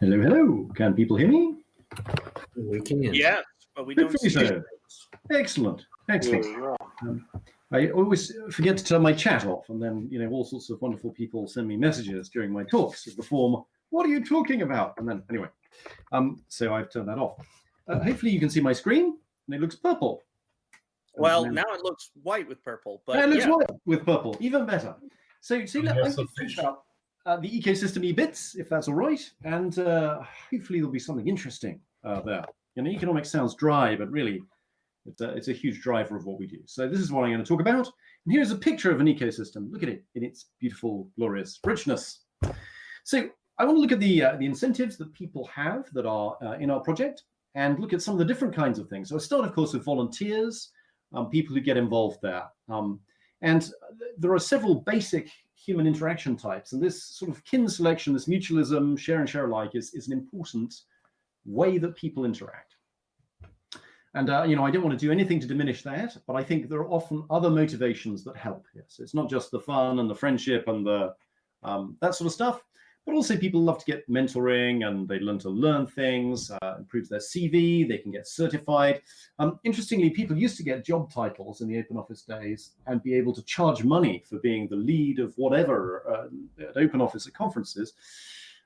Hello, hello. Can people hear me? We can. Yes, but we Good don't for see sir. Excellent, excellent. Yeah. Um, I always forget to turn my chat off, and then you know all sorts of wonderful people send me messages during my talks of the form, "What are you talking about?" And then anyway, um, so I've turned that off. Uh, hopefully, you can see my screen, and it looks purple. Well, And- now it looks white with purple, but Yeah, it looks yeah. white with purple, even better. So, so let, Yes, Uh, the ecosystem e-bits, if that's all right, and uh, hopefully there'll be something interesting uh, there. You know, economics sounds dry, but really, it's a, it's a huge driver of what we do. So this is what I'm going to talk about. And here's a picture of an ecosystem. Look at it in its beautiful, glorious richness. So I want to look at the uh, the incentives that people have that are uh, in our project, and look at some of the different kinds of things. So I start, of course, with volunteers, um, people who get involved there. Um, and th- there are several basic human interaction types, and this sort of kin selection, this mutualism, share and share alike, is, is an important way that people interact. And uh, you know, I don't want to do anything to diminish that, but I think there are often other motivations that help here. So it's not just the fun and the friendship and the um, that sort of stuff, but also people love to get mentoring and they learn to learn things, uh, improves their CV, they can get certified. Um, interestingly, people used to get job titles in the open office days and be able to charge money for being the lead of whatever uh, at open office at conferences.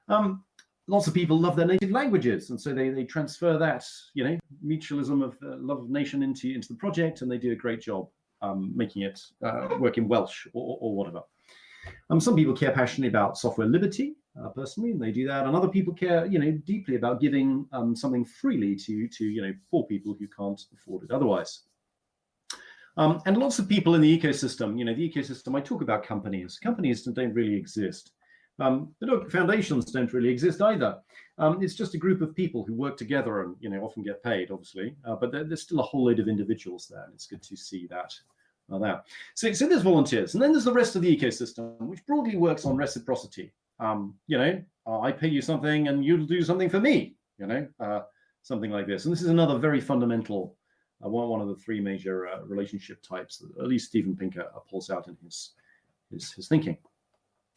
Um, lots of people love their native languages, and so they, they transfer that, you know, mutualism of uh, love of nation into into the project, and they do a great job um, making it uh, work in Welsh or, or whatever. Um, some people care passionately about software liberty, uh, personally, and they do that. And other people care, you know, deeply about giving um, something freely to to you know poor people who can't afford it otherwise. Um, and lots of people in the ecosystem, you know, the ecosystem. I talk about companies. Companies don't really exist. Um, look, foundations don't really exist either. Um, it's just a group of people who work together and you know often get paid, obviously. Uh, but there, there's still a whole load of individuals there, and it's good to see that. Uh, there. So, so there's volunteers, and then there's the rest of the ecosystem, which broadly works on reciprocity. Um, you know, uh, I pay you something, and you'll do something for me. You know, uh, something like this. And this is another very fundamental, uh, one one of the three major uh, relationship types that at least Steven Pinker uh, pulls out in his his, his thinking.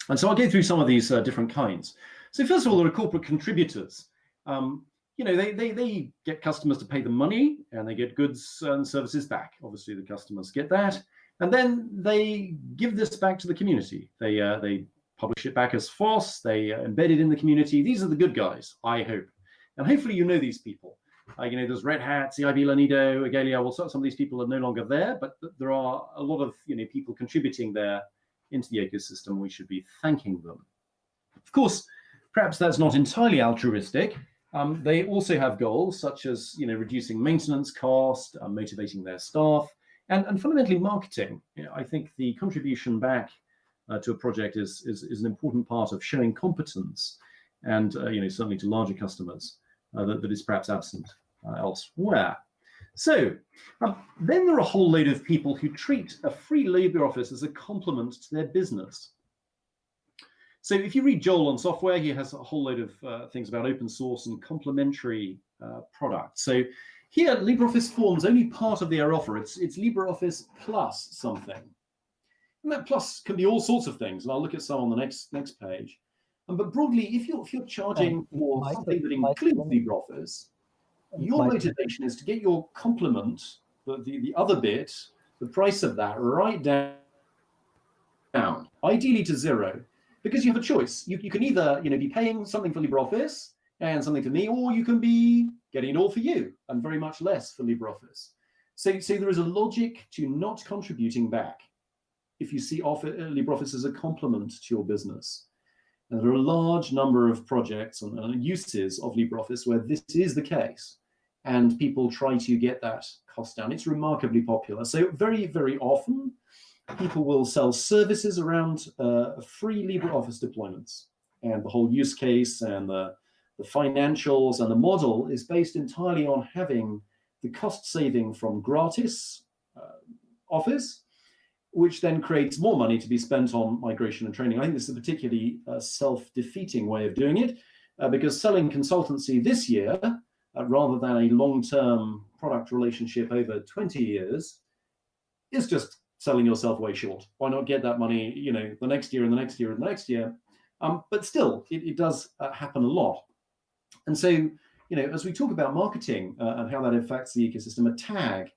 And so I'll go through some of these uh, different kinds. So first of all, there are corporate contributors. Um, you know, they, they, they get customers to pay them money and they get goods and services back. Obviously, the customers get that. And then they give this back to the community. They, uh, they publish it back as FOSS. They uh, embed it in the community. These are the good guys, I hope. And hopefully you know these people. Uh, you know, there's Red Hat, CIB Lanedo, Igalia. Well, some some of these people are no longer there, but there are a lot of you know people contributing there into the ecosystem. We should be thanking them. Of course, perhaps that's not entirely altruistic. Um, they also have goals such as you know reducing maintenance cost, uh, motivating their staff, and, and fundamentally marketing. You know, I think the contribution back uh, to a project is, is is an important part of showing competence, and uh, you know certainly to larger customers uh, that, that is perhaps absent uh, elsewhere. So um, then there are a whole load of people who treat a free LibreOffice as a complement to their business. So if you read Joel on software, he has a whole load of uh, things about open source and complementary uh, products. So here, LibreOffice forms only part of their offer. It's, it's LibreOffice plus something. And that plus can be all sorts of things. And I'll look at some on the next next page. Um, but broadly, if you're, if you're charging Um, for something that includes LibreOffice, your motivation is to get your complement, the, the, the other bit, the price of that right down, down, ideally to zero, because you have a choice. You, you can either you know be paying something for LibreOffice and something for me, or you can be getting it all for you and very much less for LibreOffice. So, so there is a logic to not contributing back if you see LibreOffice as a complement to your business. And there are a large number of projects and, and uses of LibreOffice where this is the case, and people try to get that cost down. It's remarkably popular. So very, very often, people will sell services around uh, free LibreOffice deployments, and the whole use case and the, the financials and the model is based entirely on having the cost saving from gratis uh, Office which then creates more money to be spent on migration and training. I think this is a particularly uh, self-defeating way of doing it, uh, because selling consultancy this year, uh, rather than a long-term product relationship over 20 years, is just selling yourself way short. Why not get that money, you know, the next year and the next year and the next year? Um, but still, it, it does uh, happen a lot. And so, you know, as we talk about marketing uh, and how that affects the ecosystem, a tag,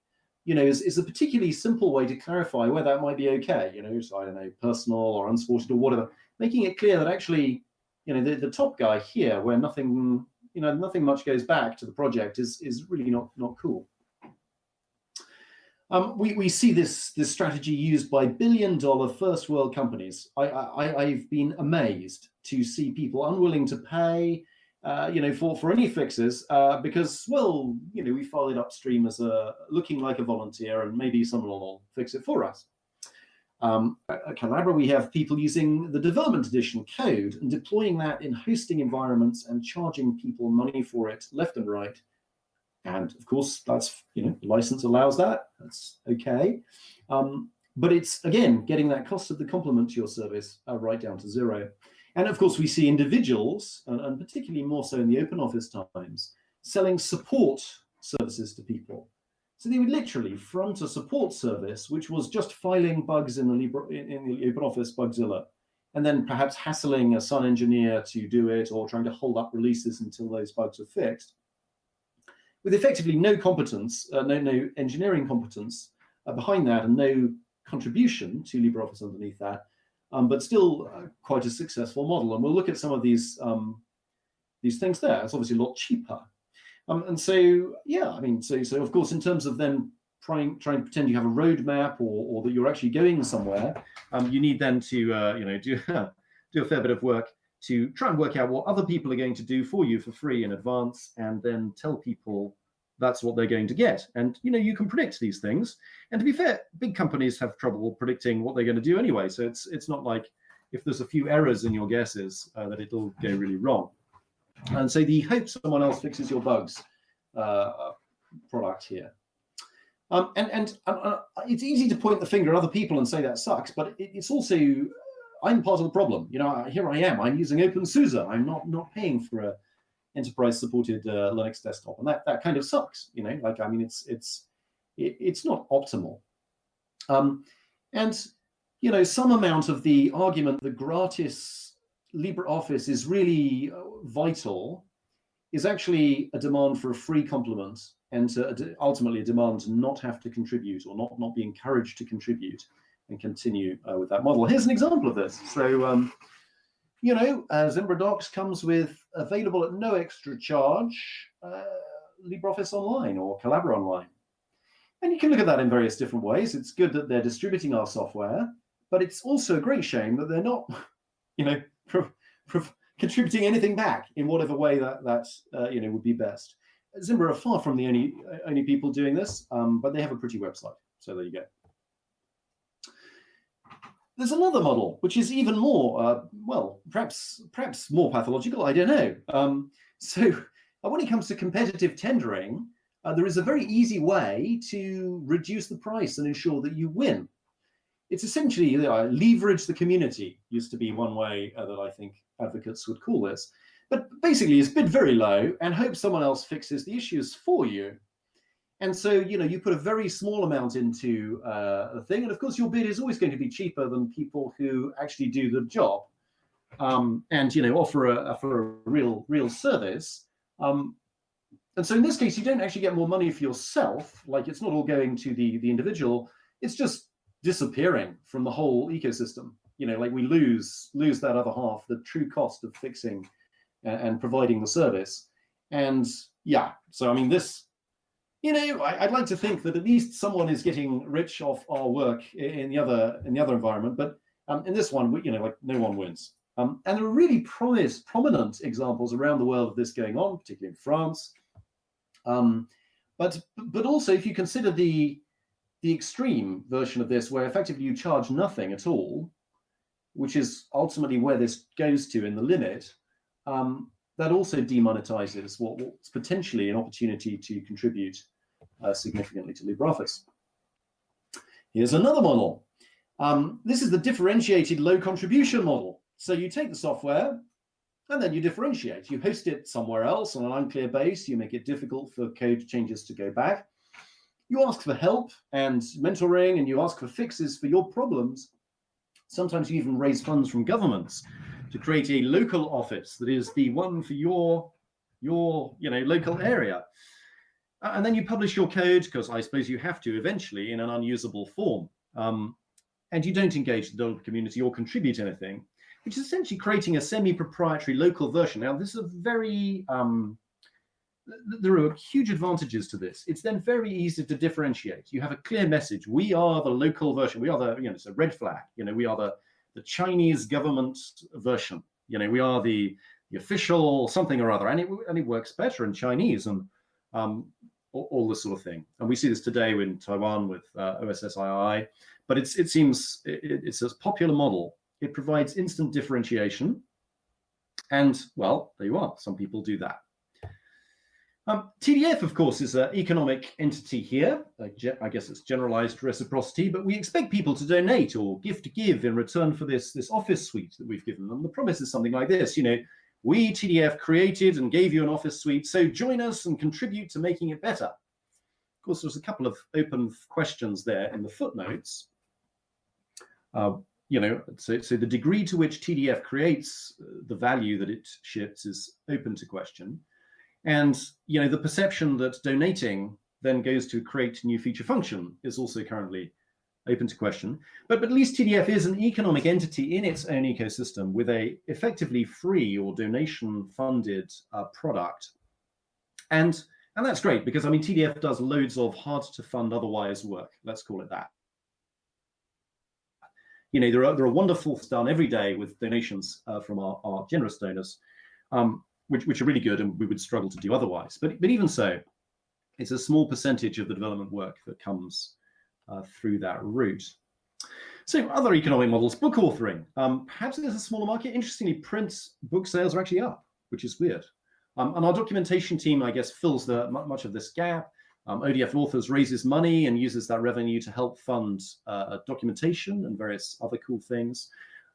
you know, is, is a particularly simple way to clarify where that might be okay. You know, so I don't know, personal or unsported or whatever, making it clear that actually, you know, the, the top guy here, where nothing, you know, nothing much goes back to the project, is is really not not cool. Um, we, we see this, this strategy used by billion dollar first world companies. I, I, I've been amazed to see people unwilling to pay uh, you know, for, for any fixes uh, because, well, you know, we file it upstream as a looking like a volunteer and maybe someone will fix it for us. Um, at Collabora, we have people using the development edition code and deploying that in hosting environments and charging people money for it left and right. And of course, that's, you know, license allows that. That's okay. Um, but it's, again, getting that cost of the complement to your service uh, right down to zero. And of course, we see individuals, and, and particularly more so in the open office times, selling support services to people. So they would literally front a support service, which was just filing bugs in the, Libre, in, in the open office Bugzilla, and then perhaps hassling a Sun engineer to do it or trying to hold up releases until those bugs are fixed. With effectively no competence, uh, no, no engineering competence uh, behind that and no contribution to LibreOffice underneath that, um, but still uh, quite a successful model. And we'll look at some of these um, these things there. It's obviously a lot cheaper. Um, and so, yeah, I mean, so so of course, in terms of then trying trying to pretend you have a roadmap or, or that you're actually going somewhere, um, you need then to uh, you know do do a fair bit of work to try and work out what other people are going to do for you for free in advance, and then tell people that's what they're going to get. And you know, you can predict these things. And to be fair, big companies have trouble predicting what they're going to do anyway. So it's it's not like if there's a few errors in your guesses uh, that it'll go really wrong. And so the hope someone else fixes your bugs uh, product here. Um, and and uh, it's easy to point the finger at other people and say that sucks, but it, it's also I'm part of the problem. You know, here I am. I'm using OpenSUSE. I'm not not paying for a enterprise supported uh, Linux desktop, and that that kind of sucks. You know, like I mean, it's it's it, it's not optimal. Um, and you know, some amount of the argument that gratis LibreOffice is really uh, vital is actually a demand for a free complement and to, ultimately a demand to not have to contribute or not not be encouraged to contribute and continue uh, with that model. Here's an example of this. So. Um, you know, uh, Zimbra Docs comes with available at no extra charge uh, LibreOffice Online or Collabora Online. And you can look at that in various different ways. It's good that they're distributing our software, but it's also a great shame that they're not, you know, contributing anything back in whatever way that that uh, you know would be best. Zimbra are far from the only only people doing this, um, but they have a pretty website. So there you go. There's another model, which is even more, uh, well, perhaps perhaps more pathological, I don't know. Um, so uh, when it comes to competitive tendering, uh, there is a very easy way to reduce the price and ensure that you win. It's essentially uh, leverage the community, used to be one way uh, that I think advocates would call this. But basically, it's bid very low and hope someone else fixes the issues for you. And so, you know, you put a very small amount into uh, a thing, and of course, your bid is always going to be cheaper than people who actually do the job, um, and you know, offer a offer a real real service. Um, and so, in this case, you don't actually get more money for yourself. Like it's not all going to the the individual; it's just disappearing from the whole ecosystem. You know, like we lose lose that other half, the true cost of fixing and, and providing the service. And yeah, so I mean, this you know, I, would like to think that at least someone is getting rich off our work in the other in the other environment, but um, in this one, you know, like no one wins. Um, and there are really promise, prominent examples around the world of this going on, particularly in France. Um, but but also, if you consider the the extreme version of this, where effectively you charge nothing at all, which is ultimately where this goes to in the limit, um, that also demonetizes what, what's potentially an opportunity to contribute uh, significantly to LibreOffice. Here's another model. Um, this is the differentiated low contribution model. So you take the software and then you differentiate. You host it somewhere else on an unclear base. You make it difficult for code changes to go back. You ask for help and mentoring and you ask for fixes for your problems. Sometimes you even raise funds from governments to create a local office that is the one for your your you know local area. And then you publish your code because I suppose you have to eventually in an unusable form. Um, and you don't engage the developer community or contribute anything, which is essentially creating a semi-proprietary local version. Now, this is a very um, there are huge advantages to this. It's then very easy to differentiate. You have a clear message. We are the local version. We are the, you know, it's a red flag. You know, we are the, the Chinese government version. You know, we are the, the official something or other. And it, and it works better in Chinese and um, all, all this sort of thing. And we see this today in Taiwan with uh, OSSII. But it's, it seems it, it's a popular model. It provides instant differentiation. And, well, there you are. Some people do that. Um, TDF, of course, is an economic entity here. I guess it's generalized reciprocity, but we expect people to donate or gift to give in return for this, this office suite that we've given them. The promise is something like this, you know, we TDF created and gave you an office suite, so join us and contribute to making it better. Of course, there's a couple of open questions there in the footnotes. Uh, you know, so, so the degree to which TDF creates uh, the value that it ships is open to question. And you know, the perception that donating then goes to create new feature function is also currently open to question. But, but at least TDF is an economic entity in its own ecosystem with a effectively free or donation funded uh, product. And, and that's great because I mean, TDF does loads of hard to fund otherwise work. Let's call it that. You know, there are, there are wonderful things done every day with donations uh, from our, our generous donors. Um, which, which are really good and we would struggle to do otherwise. But, but even so, it's a small percentage of the development work that comes uh, through that route. So other economic models, book authoring. Um, perhaps there's a smaller market. Interestingly, print book sales are actually up, which is weird. Um, and our documentation team, I guess, fills the much of this gap. Um, ODF Authors raises money and uses that revenue to help fund uh, documentation and various other cool things.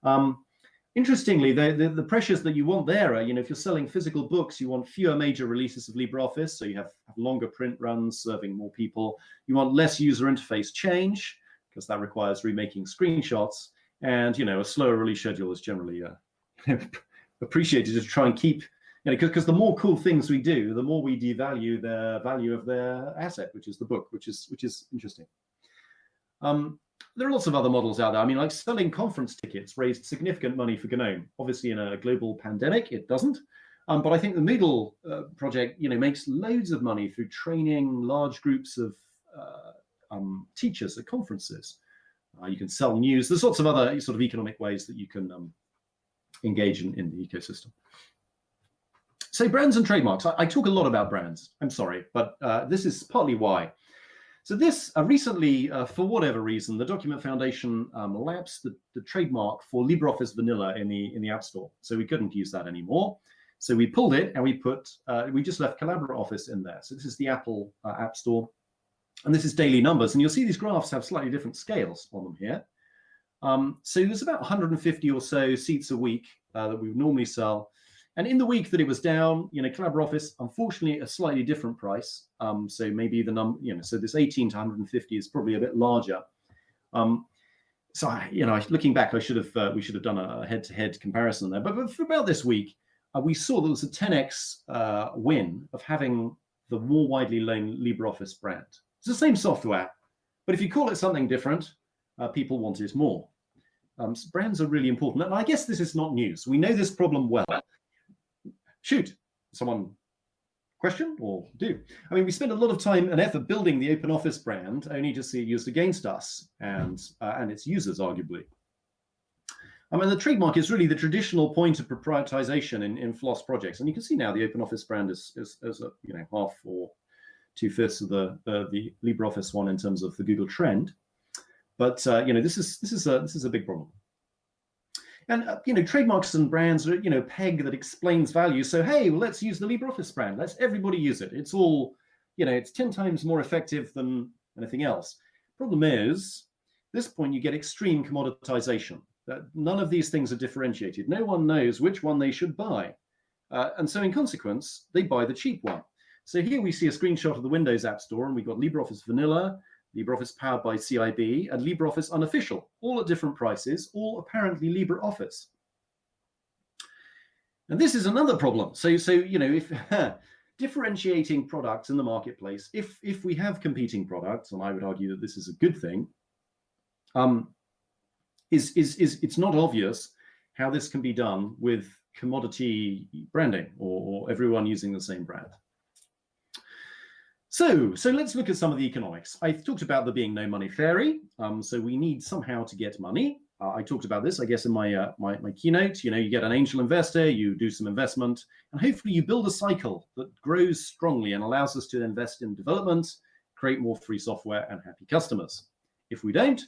Um, Interestingly, the, the, the, pressures that you want there are, you know, if you're selling physical books, you want fewer major releases of LibreOffice, so you have, have longer print runs serving more people. You want less user interface change, because that requires remaking screenshots. And, you know, a slower release schedule is generally uh, appreciated to try and keep, you know, because the more cool things we do, the more we devalue the value of their asset, which is the book, which is which is interesting. Um, there are lots of other models out there. I mean, like selling conference tickets raised significant money for GNOME. Obviously, in a global pandemic, it doesn't. Um, but I think the Moodle uh, project, you know, makes loads of money through training large groups of uh, um, teachers at conferences. Uh, you can sell news. There's lots of other sort of economic ways that you can um, engage in, in the ecosystem. So brands and trademarks. I, I, talk a lot about brands. I'm sorry, but uh, this is partly why. So this uh, recently, uh, for whatever reason, the Document Foundation um, lapsed the, the, trademark for LibreOffice Vanilla in the in the App Store, so we couldn't use that anymore. So we pulled it and we put uh, we just left Collabora Office in there. So this is the Apple uh, App Store, and this is daily numbers, and you'll see these graphs have slightly different scales on them here. Um, so there's about 150 or so seats a week uh, that we would normally sell. And in the week that it was down, you know, Collabora Office, unfortunately, a slightly different price. Um, so maybe the number, you know, so this 18 to 150 is probably a bit larger. Um, so, I, you know, looking back, I should have, uh, we should have done a head-to-head -head comparison there. But, but, for about this week, uh, we saw there was a 10x uh, win of having the more widely known LibreOffice brand. It's the same software, but if you call it something different, uh, people want it more. Um, so brands are really important. And I guess this is not news. We know this problem well shoot, someone question or do? I mean, we spent a lot of time and effort building the OpenOffice brand only to see it used against us and, uh, and its users, arguably. I mean, the trademark is really the traditional point of proprietization in, in FLOSS projects. And you can see now the OpenOffice brand is, is, is a, you know, half or two-fifths of the, uh, the LibreOffice one in terms of the Google trend. But, uh, you know, this is, this, is a, this is a big problem. And uh, you know, trademarks and brands are you know peg that explains value. So hey, well, let's use the LibreOffice brand. Let's everybody use it. It's all you know. It's ten times more effective than anything else. Problem is, this point you get extreme commoditization. None of these things are differentiated. No one knows which one they should buy, uh, and so in consequence, they buy the cheap one. So here we see a screenshot of the Windows App Store, and we've got LibreOffice Vanilla, LibreOffice powered by CIB, and LibreOffice unofficial, all at different prices, all apparently LibreOffice. And this is another problem. So, so you know, if differentiating products in the marketplace, if if we have competing products, and I would argue that this is a good thing, um, is is is it's not obvious how this can be done with commodity branding or, or everyone using the same brand. So, so let's look at some of the economics. I talked about there being no money fairy. Um, so we need somehow to get money. Uh, I talked about this, I guess, in my, uh, my, my keynote. You know, you get an angel investor, you do some investment, and hopefully you build a cycle that grows strongly and allows us to invest in development, create more free software and happy customers. If we don't,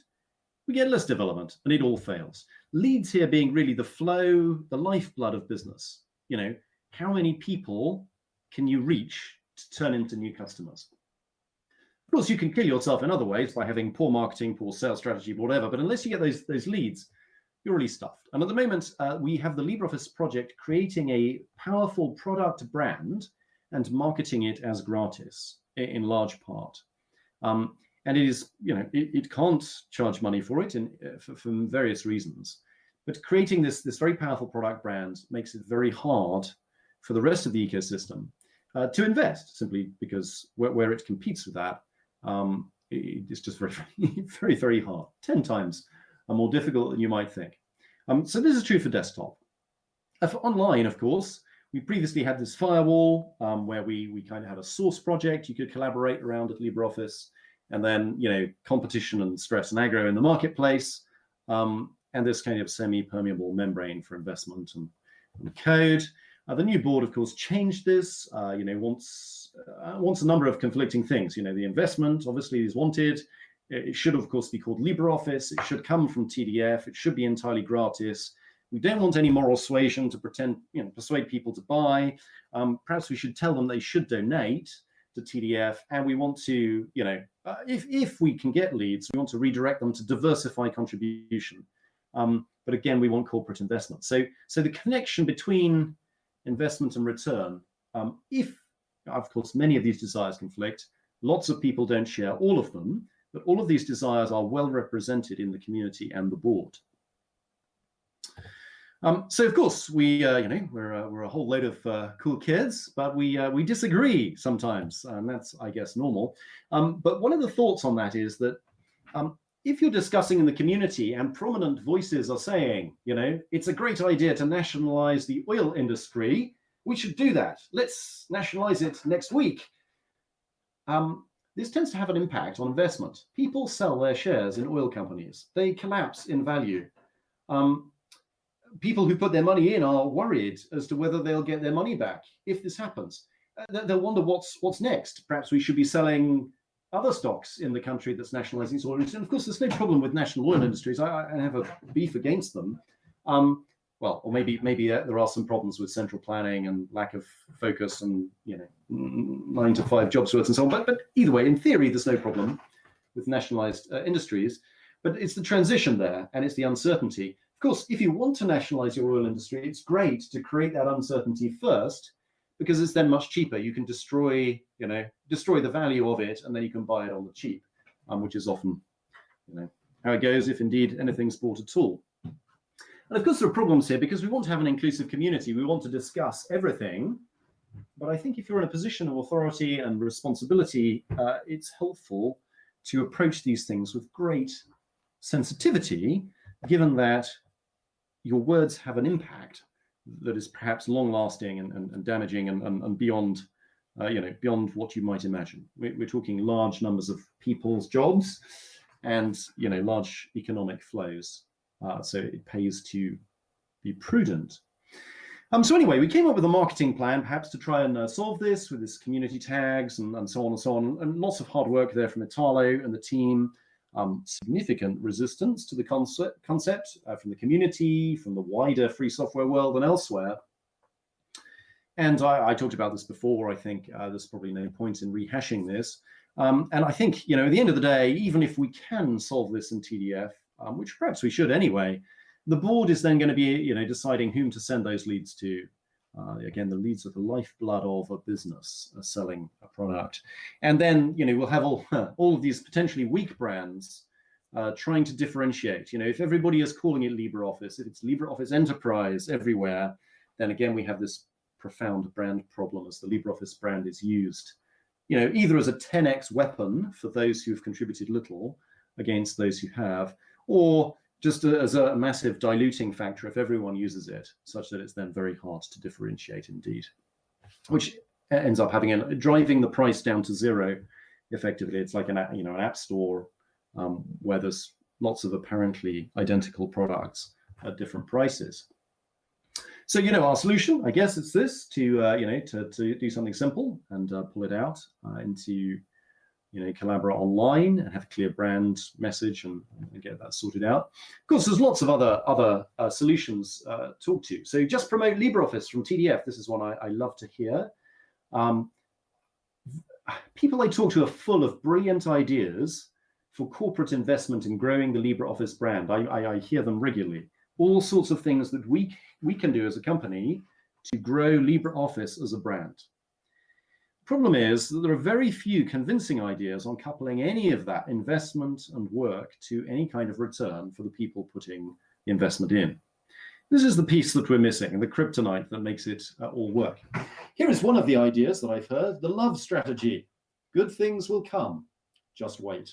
we get less development and it all fails. Leads here being really the flow, the lifeblood of business. You know, how many people can you reach to turn into new customers? Of course, you can kill yourself in other ways by having poor marketing, poor sales strategy, whatever. But unless you get those, those leads, you're really stuffed. And at the moment, uh, we have the LibreOffice project creating a powerful product brand and marketing it as gratis in large part. Um, and it is, you know, it, it can't charge money for it in, uh, for, for various reasons. But creating this, this very powerful product brand makes it very hard for the rest of the ecosystem uh, to invest, simply because where, where, it competes with that, um, it, it's just very, very, very hard, 10 times more difficult than you might think. Um, so this is true for desktop. Uh, for online, of course, we previously had this firewall um, where we, we kind of had a source project you could collaborate around at LibreOffice and then you know competition and stress and aggro in the marketplace, um, and this kind of semi-permeable membrane for investment and, and code. Uh, the new board, of course, changed this. Uh, you know, wants uh, wants a number of conflicting things. You know, the investment obviously is wanted. It should, of course, be called LibreOffice. It should come from TDF. It should be entirely gratis. We don't want any moral suasion to pretend, you know, persuade people to buy. Um, perhaps we should tell them they should donate to TDF, and we want to, you know, uh, if if we can get leads, we want to redirect them to diversify contribution. Um, but again, we want corporate investment. So so the connection between investment and return, um, if of course many of these desires conflict, lots of people don't share all of them, but all of these desires are well represented in the community and the board. Um, so of course we, uh, you know, we're uh, we're a whole load of uh, cool kids, but we uh, we disagree sometimes, and that's I guess normal. Um, but one of the thoughts on that is that um, if you're discussing in the community and prominent voices are saying, you know, it's a great idea to nationalize the oil industry, we should do that. Let's nationalize it next week. Um, this tends to have an impact on investment. People sell their shares in oil companies. They collapse in value. Um, people who put their money in are worried as to whether they'll get their money back if this happens. Uh, they'll wonder what's what's next. Perhaps we should be selling other stocks in the country that's nationalizing its oil industry. And of course, there's no problem with national oil industries. I, I have a beef against them. Um, well, or maybe maybe there are some problems with central planning and lack of focus and you know nine to five jobs worth and so on. But but either way, in theory, there's no problem with nationalized uh, industries. But it's the transition there, and it's the uncertainty of course, if you want to nationalize your oil industry, it's great to create that uncertainty first because it's then much cheaper. You can destroy, you know, destroy the value of it and then you can buy it on the cheap, um, which is often, you know, how it goes if indeed anything's bought at all. And of course, there are problems here because we want to have an inclusive community. We want to discuss everything. But I think if you're in a position of authority and responsibility, uh, it's helpful to approach these things with great sensitivity, given that your words have an impact that is perhaps long lasting and, and, and damaging and, and, and beyond uh, you know beyond what you might imagine. We're, we're, talking large numbers of people's jobs and you know large economic flows. Uh, so it pays to be prudent. Um, so anyway, we came up with a marketing plan, perhaps to try and uh, solve this with this community tags and, and so on and so on, and lots of hard work there from Italo and the team um, significant resistance to the concept, concept uh, from the community, from the wider free software world and elsewhere. And I, I talked about this before. I think uh, there's probably no point in rehashing this. Um, and I think, you know, at the end of the day, even if we can solve this in TDF, um, which perhaps we should anyway, the board is then going to be, you know, deciding whom to send those leads to. Uh, again, the leads are the lifeblood of a business uh, selling a product. And then, you know, we'll have all, all of these potentially weak brands uh, trying to differentiate. You know, if everybody is calling it LibreOffice, if it's LibreOffice Enterprise everywhere, then again we have this profound brand problem as the LibreOffice brand is used, you know, either as a 10x weapon for those who've contributed little against those who have, or just as a massive diluting factor if everyone uses it, such that it's then very hard to differentiate indeed, which ends up having a driving the price down to zero. Effectively, it's like an you know an app store um, where there's lots of apparently identical products at different prices. So you know our solution, I guess it's this to uh, you know to to do something simple and uh, pull it out uh, into you know, Collabora Online and have a clear brand message and, and, get that sorted out. Of course, there's lots of other other uh, solutions uh, to talk to. So just promote LibreOffice from TDF. This is one I, I love to hear. Um, people I talk to are full of brilliant ideas for corporate investment in growing the LibreOffice brand. I, I, I hear them regularly. All sorts of things that we, we can do as a company to grow LibreOffice as a brand. Problem is that there are very few convincing ideas on coupling any of that investment and work to any kind of return for the people putting the investment in. This is the piece that we're missing, the kryptonite that makes it uh, all work. Here is one of the ideas that I've heard, the love strategy. Good things will come, just wait.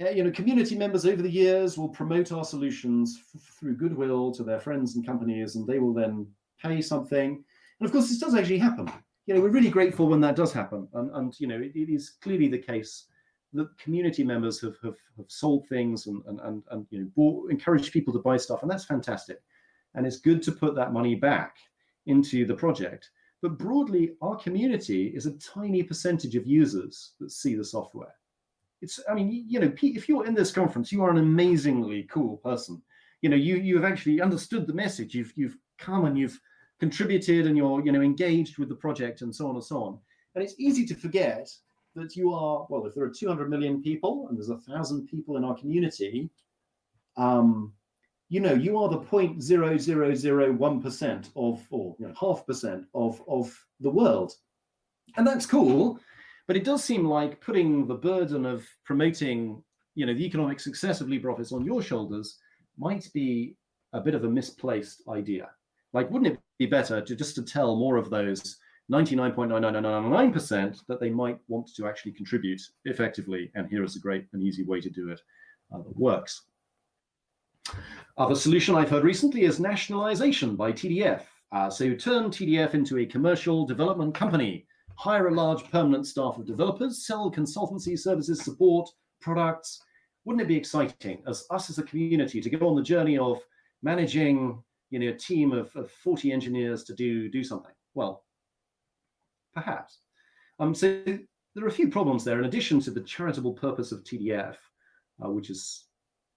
Uh, you know, community members over the years will promote our solutions through goodwill to their friends and companies, and they will then pay something. And of course, this does actually happen you know, we're really grateful when that does happen. And, and you know, it, it is clearly the case that community members have, have, have sold things and, and, and, and you know, bought, encouraged people to buy stuff. And that's fantastic. And it's good to put that money back into the project. But broadly, our community is a tiny percentage of users that see the software. It's, I mean, you know, if you're in this conference, you are an amazingly cool person. You know, you you have actually understood the message. You've you've come and you've contributed and you're you know engaged with the project and so on and so on. And it's easy to forget that you are, well, if there are 200 million people and there's a thousand people in our community, um, you know, you are the 0.0001% of, or you know, half percent of, of the world. And that's cool, but it does seem like putting the burden of promoting, you know, the economic success of LibreOffice on your shoulders might be a bit of a misplaced idea. Like, wouldn't it be better to just to tell more of those 99.99999% that they might want to actually contribute effectively? And here is a great and easy way to do it uh, that works. Other solution I've heard recently is nationalization by TDF. Uh, so turn TDF into a commercial development company, hire a large permanent staff of developers, sell consultancy services, support, products. Wouldn't it be exciting as us as a community to go on the journey of managing you know, a team of, of 40 engineers to do, do something? Well, perhaps. Um, so there are a few problems there in addition to the charitable purpose of TDF, uh, which is,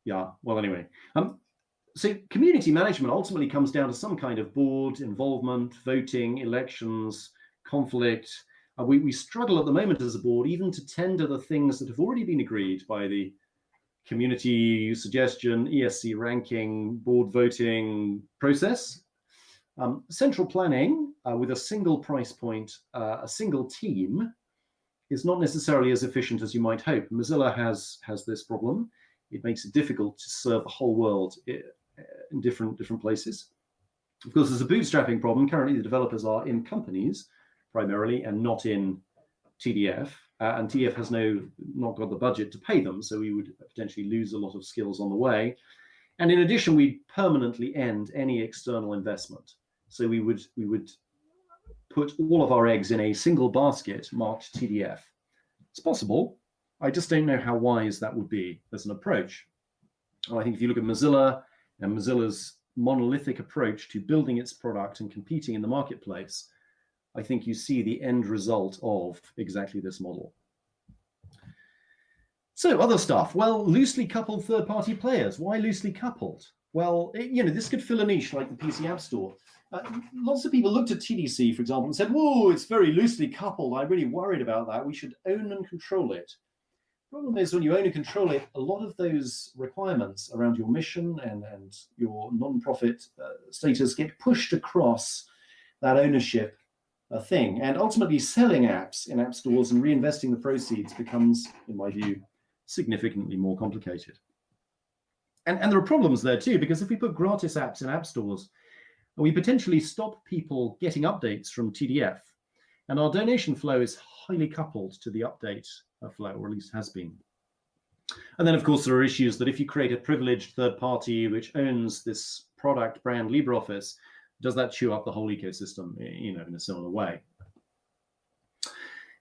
yeah, well, anyway. Um, so community management ultimately comes down to some kind of board involvement, voting, elections, conflict. Uh, we, we struggle at the moment as a board even to tender the things that have already been agreed by the community suggestion, ESC ranking, board voting process. Um, central planning uh, with a single price point, uh, a single team, is not necessarily as efficient as you might hope. Mozilla has has this problem. It makes it difficult to serve the whole world in different different places. Of course, there's a bootstrapping problem. Currently, the developers are in companies primarily and not in TDF uh, and TF has no not got the budget to pay them, so we would potentially lose a lot of skills on the way. And in addition, we'd permanently end any external investment. So we would we would put all of our eggs in a single basket marked TDF. It's possible. I just don't know how wise that would be as an approach. I think if you look at Mozilla and Mozilla's monolithic approach to building its product and competing in the marketplace, I think you see the end result of exactly this model. So other stuff, well, loosely coupled third-party players. Why loosely coupled? Well, it, you know, this could fill a niche like the PC App Store. Uh, lots of people looked at TDC, for example, and said, whoa, it's very loosely coupled. I'm really worried about that. We should own and control it. Problem is when you own and control it, a lot of those requirements around your mission and, and your non-profit uh, status get pushed across that ownership a thing. And ultimately selling apps in app stores and reinvesting the proceeds becomes, in my view, significantly more complicated. And, and there are problems there too, because if we put gratis apps in app stores, we potentially stop people getting updates from TDF. And our donation flow is highly coupled to the update flow, or at least has been. And then, of course, there are issues that if you create a privileged third party which owns this product brand LibreOffice, does that chew up the whole ecosystem, you know, in a similar way?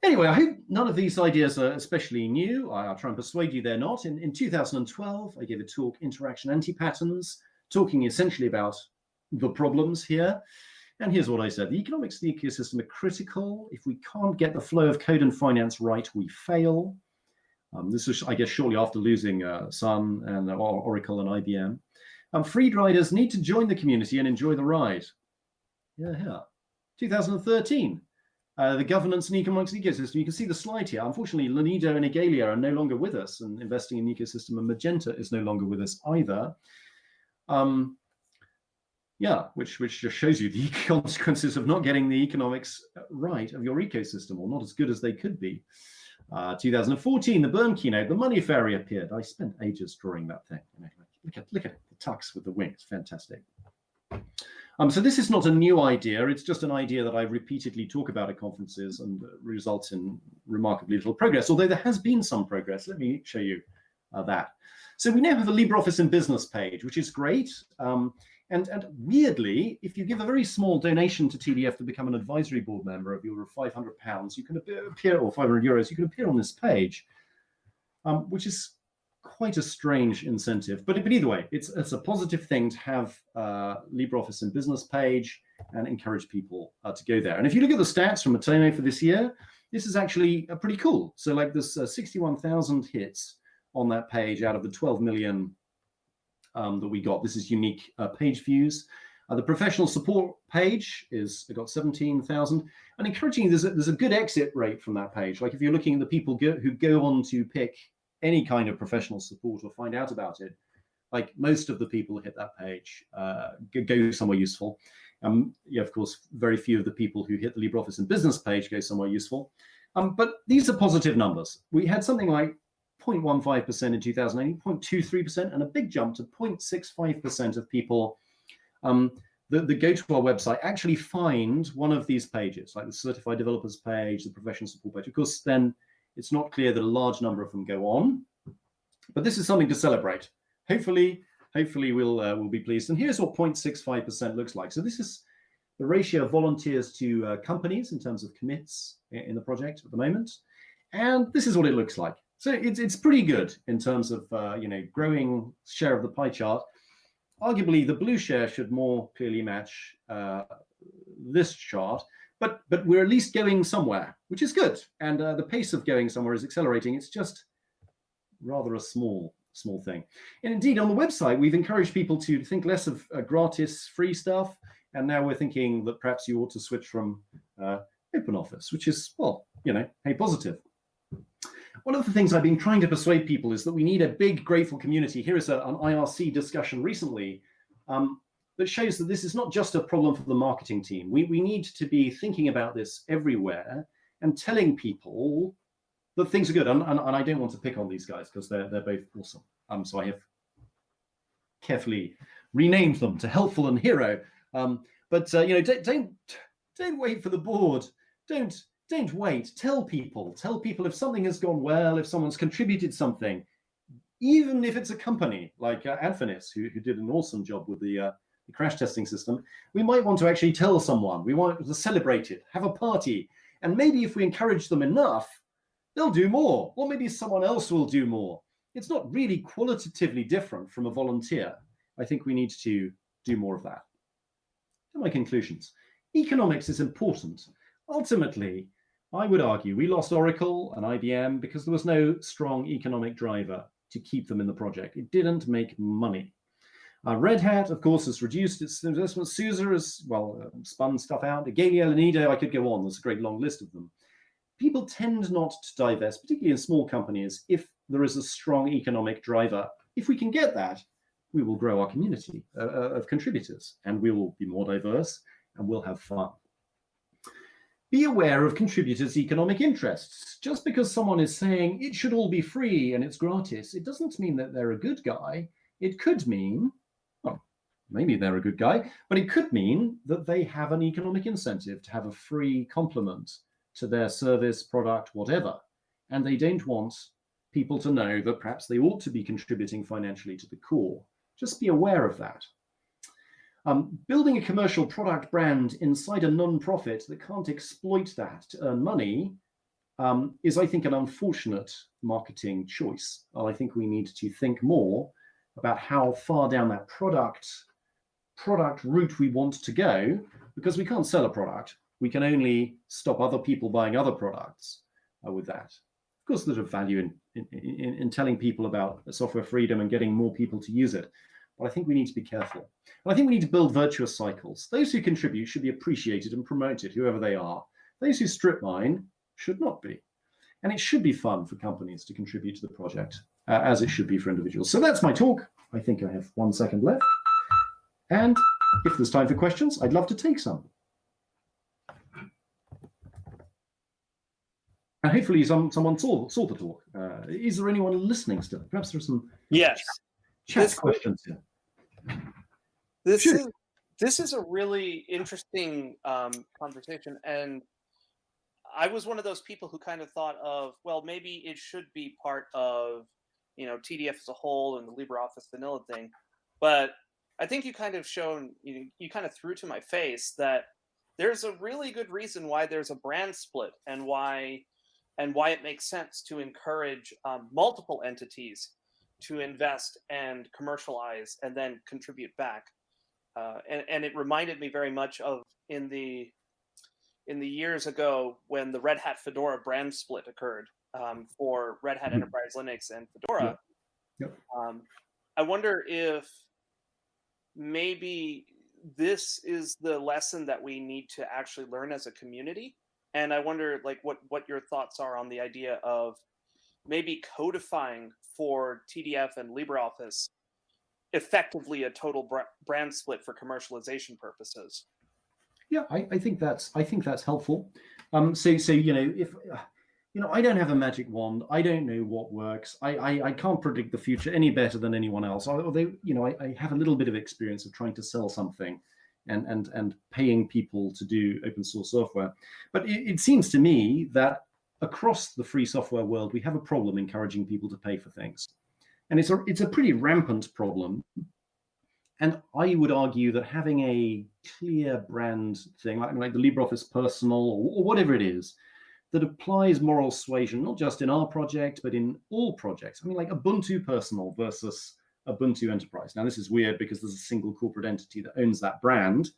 Anyway, I hope none of these ideas are especially new. I'll try and persuade you they're not. In, in 2012, I gave a talk, Interaction Anti-Patterns, talking essentially about the problems here. And here's what I said. The economics of the ecosystem are critical. If we can't get the flow of code and finance right, we fail. Um, this was, I guess, shortly after losing uh, Sun and uh, Oracle and IBM. Um, freed riders need to join the community and enjoy the ride. Yeah, yeah. 2013, uh, the governance and economics ecosystem. You can see the slide here. Unfortunately, Lanedo and Igalia are no longer with us and investing in the ecosystem, and Magenta is no longer with us either. Um, yeah, which which just shows you the consequences of not getting the economics right of your ecosystem, or not as good as they could be. Uh, 2014, the Bern keynote, the money fairy appeared. I spent ages drawing that thing. look at look at the tux with the wings, fantastic. Um, so this is not a new idea. It's just an idea that I repeatedly talk about at conferences and results in remarkably little progress, although there has been some progress. Let me show you uh, that. So we now have a LibreOffice in Business page, which is great. Um, and, and weirdly, if you give a very small donation to TDF to become an advisory board member of your 500 pounds, you can appear, or 500 euros, you can appear on this page, um, which is quite a strange incentive. But, but either way, it's, it's a positive thing to have uh, LibreOffice in business page and encourage people uh, to go there. And if you look at the stats from Matomo for this year, this is actually uh, pretty cool. So like there's uh, 61,000 hits on that page out of the 12 million um, that we got. This is unique uh, page views. Uh, the professional support page is got 17,000 and encouraging there's a, there's a good exit rate from that page. Like if you're looking at the people go, who go on to pick any kind of professional support or find out about it, like most of the people who hit that page uh, go somewhere useful. Um, yeah, of course, very few of the people who hit the LibreOffice and business page go somewhere useful. Um, but these are positive numbers. We had something like 0.15% in 2018, 0.23%, and a big jump to 0.65% of people um, that, that go to our website actually find one of these pages, like the certified developers page, the professional support page. Of course, then it's not clear that a large number of them go on, but this is something to celebrate. Hopefully, hopefully we'll uh, we'll be pleased. And here's what 0.65% looks like. So this is the ratio of volunteers to uh, companies in terms of commits in the project at the moment. And this is what it looks like. So it's, it's pretty good in terms of, uh, you know, growing share of the pie chart. Arguably, the blue share should more clearly match uh, this chart, but but we're at least going somewhere, which is good. And uh, the pace of going somewhere is accelerating. It's just rather a small small thing. And indeed, on the website, we've encouraged people to think less of uh, gratis free stuff. And now we're thinking that perhaps you ought to switch from uh, OpenOffice, which is, well, you know, hey, positive. One of the things I've been trying to persuade people is that we need a big, grateful community. Here is a, an IRC discussion recently um, that shows that this is not just a problem for the marketing team. We, we need to be thinking about this everywhere and telling people that things are good. And, and, and I don't want to pick on these guys because they're, they're both awesome. Um, so I have carefully renamed them to Helpful and Hero. Um, but, uh, you know, don't, don't, don't wait for the board. Don't don't wait. Tell people. Tell people if something has gone well, if someone's contributed something, even if it's a company like uh, who, who did an awesome job with the, uh, the crash testing system, we might want to actually tell someone. We want to celebrate it, have a party. And maybe if we encourage them enough, they'll do more. Or maybe someone else will do more. It's not really qualitatively different from a volunteer. I think we need to do more of that. To my conclusions. Economics is important. Ultimately, I would argue we lost Oracle and IBM because there was no strong economic driver to keep them in the project. It didn't make money. Uh, Red Hat, of course, has reduced its investment. SUSE has, well, uh, spun stuff out. Igalia, Lanedo, I could go on. There's a great long list of them. People tend not to divest, particularly in small companies, if there is a strong economic driver. If we can get that, we will grow our community uh, uh of contributors and we will be more diverse and we'll have fun. Be aware of contributors' economic interests. Just because someone is saying it should all be free and it's gratis, it doesn't mean that they're a good guy. It could mean, maybe they're a good guy, but it could mean that they have an economic incentive to have a free complement to their service, product, whatever. And they don't want people to know that perhaps they ought to be contributing financially to the core. Just be aware of that. Um, building a commercial product brand inside a non-profit that can't exploit that to earn money um, is, I think, an unfortunate marketing choice. And I think we need to think more about how far down that product product route we want to go, because we can't sell a product. We can only stop other people buying other products uh, with that. Of course, there's a value in, in, in, in telling people about software freedom and getting more people to use it. But I think we need to be careful. And I think we need to build virtuous cycles. Those who contribute should be appreciated and promoted, whoever they are. Those who strip mine should not be. And it should be fun for companies to contribute to the project, uh, as it should be for individuals. So that's my talk. I think I have one second left. And if there's time for questions, I'd love to take some. And hopefully some, someone saw, saw the talk. Uh, is there anyone listening still? Perhaps there's some Yes. chat This- questions here. This Sure. is this is a really interesting um, conversation, and I was one of those people who kind of thought of, well, maybe it should be part of, you know, TDF as a whole and the LibreOffice vanilla thing. But I think you kind of shown, you, you kind of threw to my face that there's a really good reason why there's a brand split and why and why it makes sense to encourage um, multiple entities to invest and commercialize and then contribute back. Uh, and, and it reminded me very much of in the in the years ago when the Red Hat Fedora brand split occurred um, for Red Hat Mhm. Enterprise Linux and Fedora. Yep. Um, I wonder if maybe this is the lesson that we need to actually learn as a community. And I wonder, like, what what your thoughts are on the idea of maybe codifying for TDF and LibreOffice effectively a total br- brand split for commercialization purposes. Yeah, I, I think that's I think that's helpful. Um, so so you know if uh, you know I don't have a magic wand. I don't know what works. I I, I can't predict the future any better than anyone else. Although you know I, I have a little bit of experience of trying to sell something, and and and paying people to do open source software. But it, it seems to me that across the free software world we have a problem encouraging people to pay for things, and it's a it's a pretty rampant problem. And I would argue that having a clear brand thing, like, like the LibreOffice Personal or, or whatever it is, that applies moral suasion, not just in our project, but in all projects. I mean, like Ubuntu Personal versus Ubuntu Enterprise. Now, this is weird because there's a single corporate entity that owns that brand.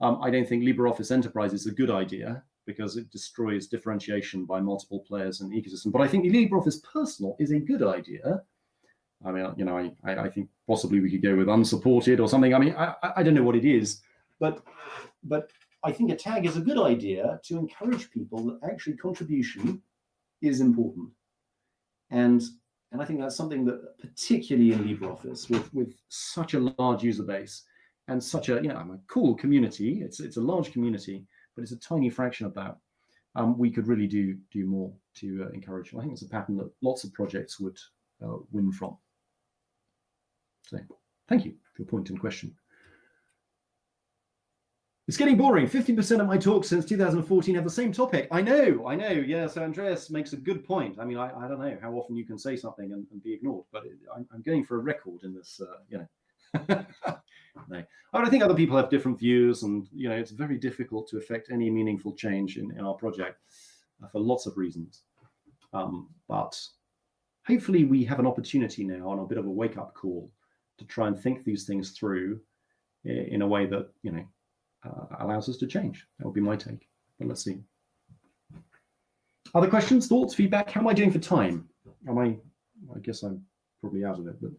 Um, I don't think LibreOffice Enterprise is a good idea because it destroys differentiation by multiple players the ecosystem. But I think LibreOffice Personal is a good idea. I mean, you know, I, I, I think possibly we could go with unsupported or something. I mean, I, I don't know what it is, but but I think a tag is a good idea to encourage people that actually contribution is important. And and I think that's something that particularly in LibreOffice with with such a large user base and such a you know a cool community, it's it's a large community, but it's a tiny fraction of that. Um, we could really do do more to uh, encourage. I think it's a pattern that lots of projects would uh, win from. So thank you for your point and question. It's getting boring. 50% of my talks since 2014 have the same topic. I know, I know. Yeah, so Andreas makes a good point. I mean, I, I don't know how often you can say something and, and be ignored, but it, I'm, I'm going for a record in this, uh, you know. no. I think other people have different views and, you know, it's very difficult to affect any meaningful change in, in our project uh, for lots of reasons. Um, but hopefully we have an opportunity now and a bit of a wake-up call to try and think these things through in a way that, you know, uh, allows us to change. That would be my take. But let's see. Other questions, thoughts, feedback? How am I doing for time? Am I? I guess I'm probably out of it. But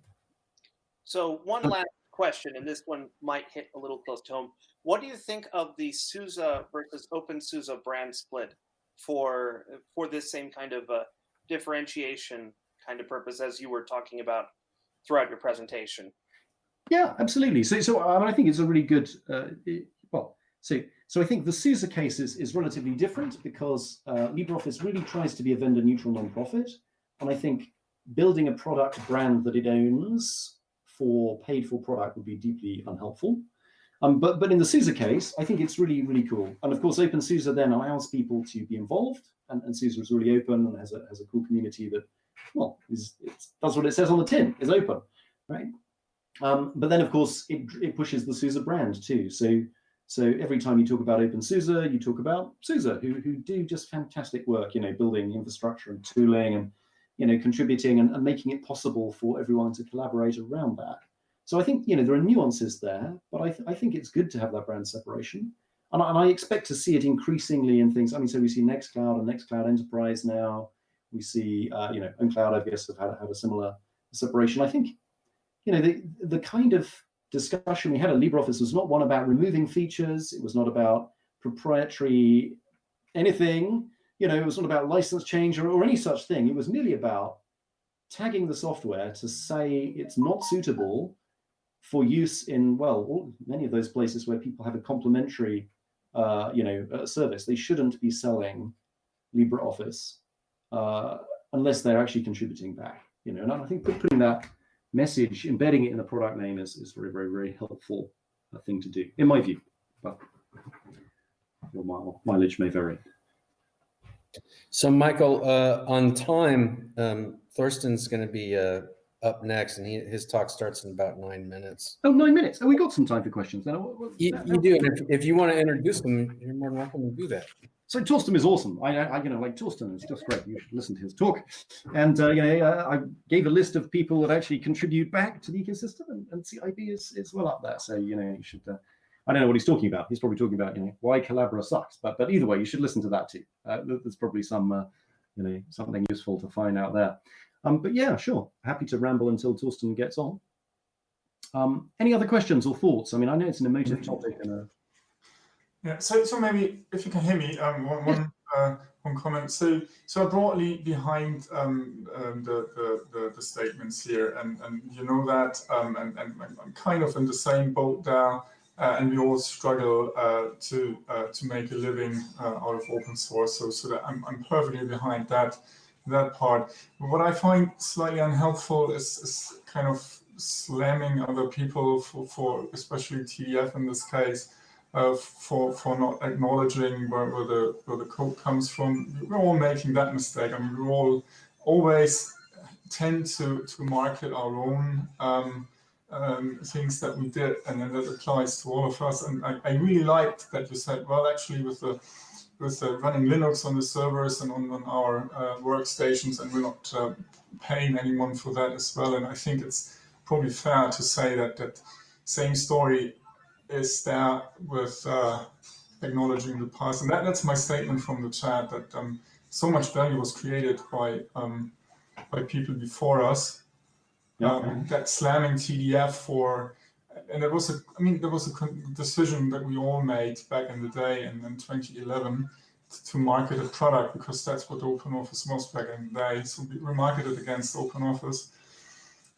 So one last question, and this one might hit a little close to home. What do you think of the SUSE versus OpenSUSE brand split for for this same kind of uh, differentiation kind of purpose as you were talking about throughout your presentation? Yeah, absolutely. So, so I, mean, I think it's a really good. Uh, it, so so I think the SUSE case is, is relatively different because uh, LibreOffice really tries to be a vendor neutral nonprofit, and I think building a product brand that it owns for paid for product would be deeply unhelpful. Um, but but in the SUSE case, I think it's really really cool. And of course, OpenSUSE then allows people to be involved, and, and SUSE is really open and has a has a cool community that, well, is does what it says on the tin, is open, right? Um, but then of course it it pushes the SUSE brand too. So so every time you talk about OpenSUSE, you talk about SUSE, who who do just fantastic work, you know, building infrastructure and tooling and you know contributing and, and making it possible for everyone to collaborate around that. So I think you know there are nuances there, but I, th I think it's good to have that brand separation, and I, and I, expect to see it increasingly in things. I mean, so we see Nextcloud and Nextcloud Enterprise now. We see uh, you know OwnCloud, I guess, have had, had a similar separation. I think you know the the kind of discussion we had at LibreOffice was not one about removing features. It was not about proprietary anything. You know, it was not about license change or, or any such thing. It was merely about tagging the software to say it's not suitable for use in, well, all, many of those places where people have a complementary, uh, you know, uh, service. They shouldn't be selling LibreOffice uh, unless they're actually contributing back, you know, and I think putting that message, embedding it in the product name is, is very, very, very helpful uh, thing to do, in my view, but your mileage may vary. So Michael, uh, on time, um, Thorsten's going to be uh, up next, and he, his talk starts in about nine minutes. Oh, nine minutes. Oh, we got some time for questions then. You, you do, and if, if you want to introduce them, you're more than welcome to do that. So Thorsten is awesome. I, I, you know, like Thorsten is just great. You should listen to his talk. And uh, you know, uh, I gave a list of people that actually contribute back to the ecosystem, and, and CIB is is well up there. So you know, you should. Uh, I don't know what he's talking about. He's probably talking about you know why Collabora sucks. But but either way, you should listen to that too. Uh, there's probably some uh, you know something useful to find out there. Um, but yeah, sure. Happy to ramble until Thorsten gets on. Um, any other questions or thoughts? I mean, I know it's an emotive topic. And a... Yeah, so, so maybe if you can hear me, um, one, one, uh, one comment. So, so broadly behind um, um, the, the, the, the, statements here, and, and you know that, um, and, and I'm kind of in the same boat there, uh, and we all struggle uh, to uh, to make a living uh, out of open source. So, so that I'm, I'm perfectly behind that that part. What I find slightly unhelpful is, is kind of slamming other people for, for especially TDF in this case, uh, for for not acknowledging where, where, the where the code comes from. We're all making that mistake. I mean, we all always tend to to market our own um, um, things that we did, and then that applies to all of us. And I, I really liked that you said, well, actually, with the with uh, running Linux on the servers and on, on our uh, workstations, and we're not uh, paying anyone for that as well. And I think it's probably fair to say that that same story is there with uh, acknowledging the past. And that, that's my statement from the chat, that um, so much value was created by um, by people before us. Yeah. Um, that slamming TDF for and there was a, I mean, there was a decision that we all made back in the day and in 2011 to market a product because that's what OpenOffice was back in the day. So we marketed against OpenOffice.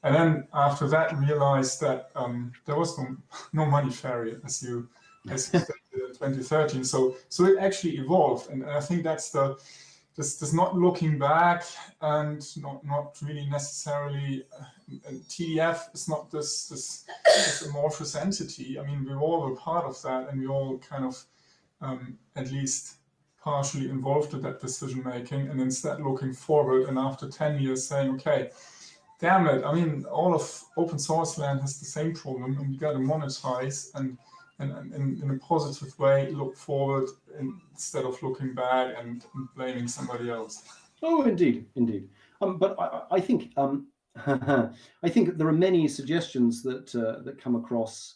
And then after that, realized that um, there was no, no money fairy as you, as you said in 2013. So, so it actually evolved. And I think that's the, just, just not looking back and not, not really necessarily, uh, TDF is not this, this, this, amorphous entity. I mean, we all were part of that and we all kind of um, at least partially involved in that decision making and instead looking forward and after 10 years saying, okay, damn it, I mean, all of open source land has the same problem and we got to monetize and and, and, in a positive way look forward instead of looking back and, and blaming somebody else. Oh, indeed, indeed. Um, but I, I think um, I think there are many suggestions that uh, that come across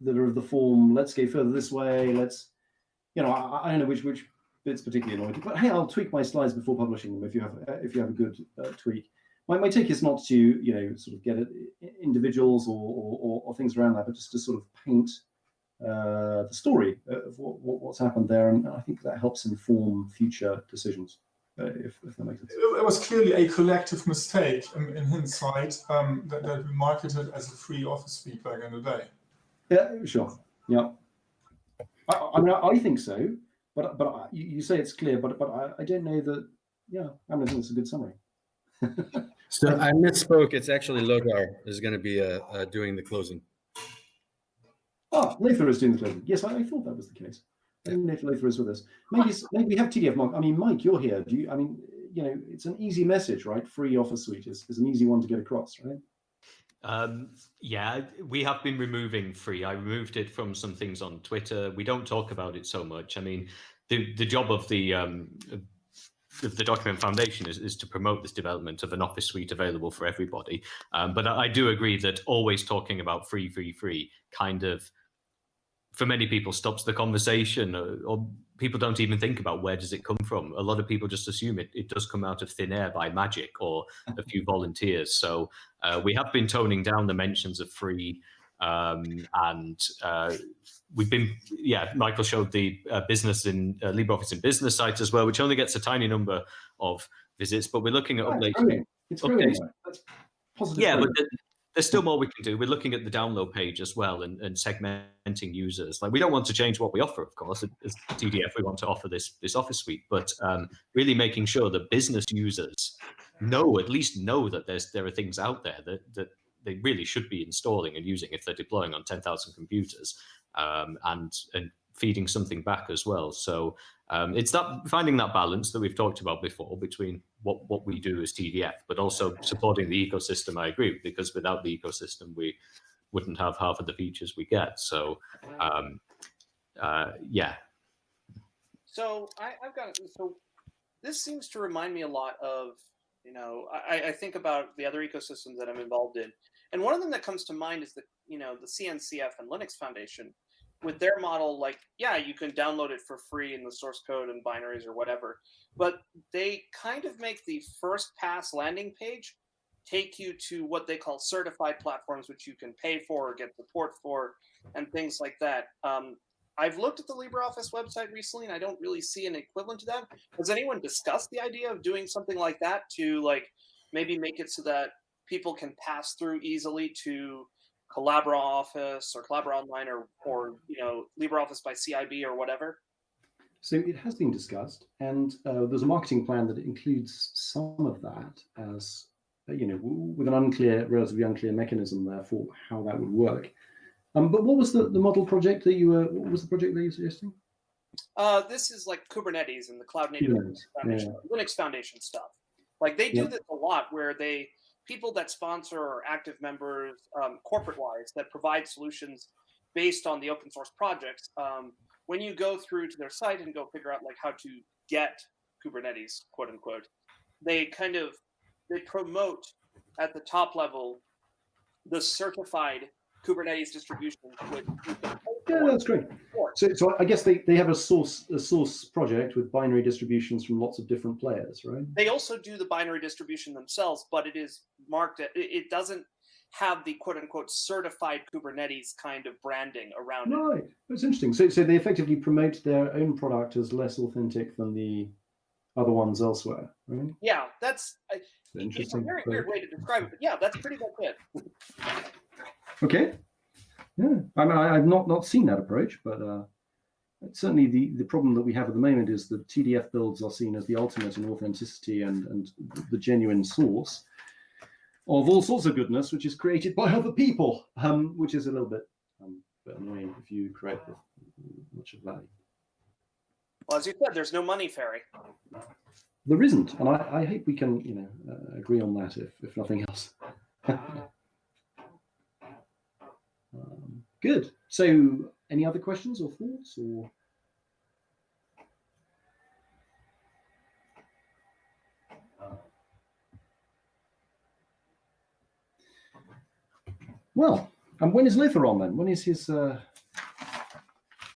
that are of the form. Let's go further this way. Let's, you know, I, I don't know which which bits particularly annoying, but hey, I'll tweak my slides before publishing them if you have if you have a good uh, tweak. My, my take is not to you know sort of get it, individuals or, or, or things around that, but just to sort of paint uh, the story of what, what, what's happened there. And I think that helps inform future decisions, uh, if, if, that makes sense. It was clearly a collective mistake in, in hindsight um, that, that, we marketed as a free office suite back in the day. Yeah, sure. Yeah. I, I mean, I think so, but but you, you say it's clear, but but I, I don't know that. Yeah, I mean, I think it's a good summary. So I misspoke. It's actually Lothar is going to be uh, uh, doing the closing. Ah, Lothar is doing the closing. Yes, I, I thought that was the case. I didn't if Lothar is with us. Maybe, maybe we have TDF Mark. I mean, Mike, you're here. Do you? I mean, you know, it's an easy message, right? Free Office Suite is, is an easy one to get across, right? Um, yeah, we have been removing free. I removed it from some things on Twitter. We don't talk about it so much. I mean, the the job of the um, the Document Foundation is, is to promote this development of an Office suite available for everybody. Um, but I, I do agree that always talking about free, free, free kind of, for many people, stops the conversation, or, or people don't even think about where does it come from. A lot of people just assume it, it does come out of thin air by magic or a few volunteers. So uh, we have been toning down the mentions of free, um, and uh, we've been, yeah, Michael showed the uh, business in uh, LibreOffice in business site as well, which only gets a tiny number of visits, but we're looking at Oh, it's updating. brilliant. It's Okay. brilliant. Mike. That's positive. Yeah, but there's still more we can do. We're looking at the download page as well and, and segmenting users. Like we don't want to change what we offer, of course. As TDF, we want to offer this this Office suite, but um, really making sure that business users know, at least know that there's there are things out there that that they really should be installing and using if they're deploying on 10,000 computers um, and and feeding something back as well. So um, it's that finding that balance that we've talked about before between what what we do as TDF, but also supporting the ecosystem. I agree because without the ecosystem, we wouldn't have half of the features we get. So um, uh, yeah, So I, I've got so this seems to remind me a lot of you know I, I think about the other ecosystems that I'm involved in, and one of them that comes to mind is the you know the CNCF and Linux Foundation with their model. Like yeah, you can download it for free in the source code and binaries or whatever, but they kind of make the first pass landing page take you to what they call certified platforms, which you can pay for or get support for, and things like that. Um, I've looked at the LibreOffice website recently, and I don't really see an equivalent to that. Has anyone discussed the idea of doing something like that to like maybe make it so that people can pass through easily to Collabora Office or Collabora Online or or you know LibreOffice by CIB or whatever? So it has been discussed, and uh, there's a marketing plan that includes some of that as uh, you know, with an unclear, relatively unclear mechanism there for how that would work. Um, but what was the, the model project that you were? What was the project that you were suggesting? Uh, this is like Kubernetes and the Cloud Native Kubernetes, Foundation, Linux Foundation stuff. Like they do Yeah. this a lot, where they people that sponsor or active members, um, corporate wise, that provide solutions based on the open source projects. Um, when you go through to their site and go figure out like how to get Kubernetes, quote unquote, they kind of they promote at the top level the certified Kubernetes distribution, which Yeah, that's great. So, so I guess they, they have a source a source project with binary distributions from lots of different players, right? They also do the binary distribution themselves, but it is marked. It, it doesn't have the quote unquote certified Kubernetes kind of branding around it. Right. That's interesting. So, so they effectively promote their own product as less authentic than the other ones elsewhere, right? Yeah, that's I- So it's a interesting. very But- weird way to describe it, but yeah, that's pretty much it. Okay. Yeah. I mean, I, I've not not seen that approach, but uh, certainly the the problem that we have at the moment is that TDF builds are seen as the ultimate in authenticity and and the genuine source of all sorts of goodness, which is created by other people, um, which is a little bit um, bit annoying if you create much of that. Well, as you said, there's no money fairy. There isn't, and I, I hope we can, you know, uh, agree on that if, if nothing else. um, good. So, any other questions or thoughts, or well, and when is Lothar on then? When is his uh,